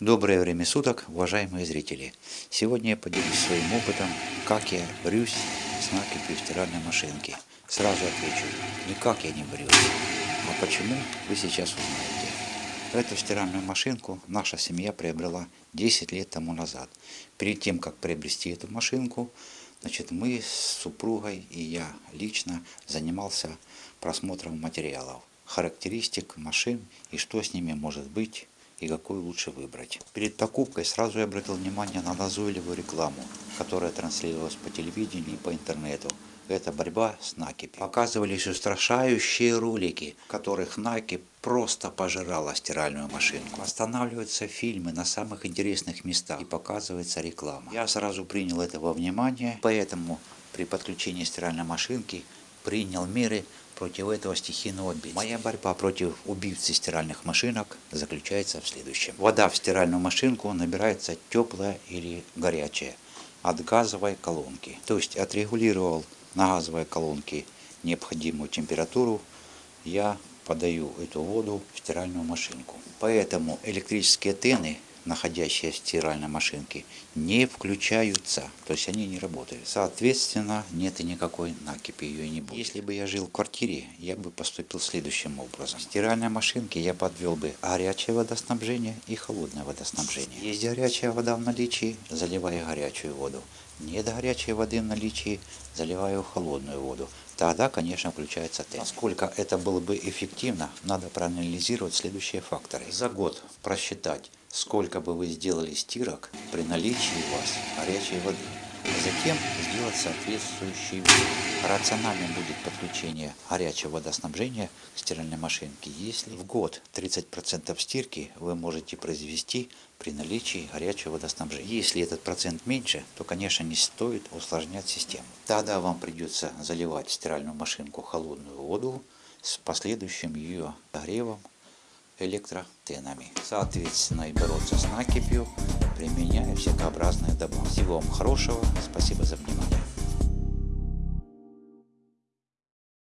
Доброе время суток, уважаемые зрители! Сегодня я поделюсь своим опытом, как я борюсь с накипью стиральной машинки. Сразу отвечу, никак я не борюсь. А почему, вы сейчас узнаете. Эту стиральную машинку наша семья приобрела 10 лет тому назад. Перед тем, как приобрести эту машинку, значит, мы с супругой и я лично занимался просмотром материалов, характеристик машин и что с ними может быть и какую лучше выбрать. Перед покупкой сразу я обратил внимание на назойливую рекламу, которая транслировалась по телевидению и по интернету. Это борьба с накипью. Показывались устрашающие ролики, в которых накипь просто пожирала стиральную машинку. Останавливаются фильмы на самых интересных местах и показывается реклама. Я сразу принял это во внимание, поэтому при подключении стиральной машинки принял меры против этого стихийного бедствия. Моя борьба против убийцы стиральных машинок заключается в следующем. Вода в стиральную машинку набирается теплая или горячая от газовой колонки. То есть отрегулировал на газовой колонке необходимую температуру, я подаю эту воду в стиральную машинку. Поэтому электрические тены находящиеся в стиральной машинке, не включаются, то есть они не работают. Соответственно, нет и никакой накипи, ее не будет. Если бы я жил в квартире, я бы поступил следующим образом. В стиральной машинке я подвел бы горячее водоснабжение и холодное водоснабжение. Есть горячая вода в наличии, заливаю горячую воду. Нет горячей воды в наличии, заливаю холодную воду. Тогда, конечно, включается тест. Насколько это было бы эффективно, надо проанализировать следующие факторы. За год просчитать сколько бы вы сделали стирок при наличии у вас горячей воды. Затем сделать соответствующий вывод. Рациональным будет подключение горячего водоснабжения к стиральной машинке, если в год 30% стирки вы можете произвести при наличии горячего водоснабжения. Если этот процент меньше, то, конечно, не стоит усложнять систему. Тогда вам придется заливать стиральную машинку холодную воду с последующим ее нагревом электротенами. Соответственно, и бороться с накипью, применяя всякообразные добавки. Всего вам хорошего, спасибо за внимание.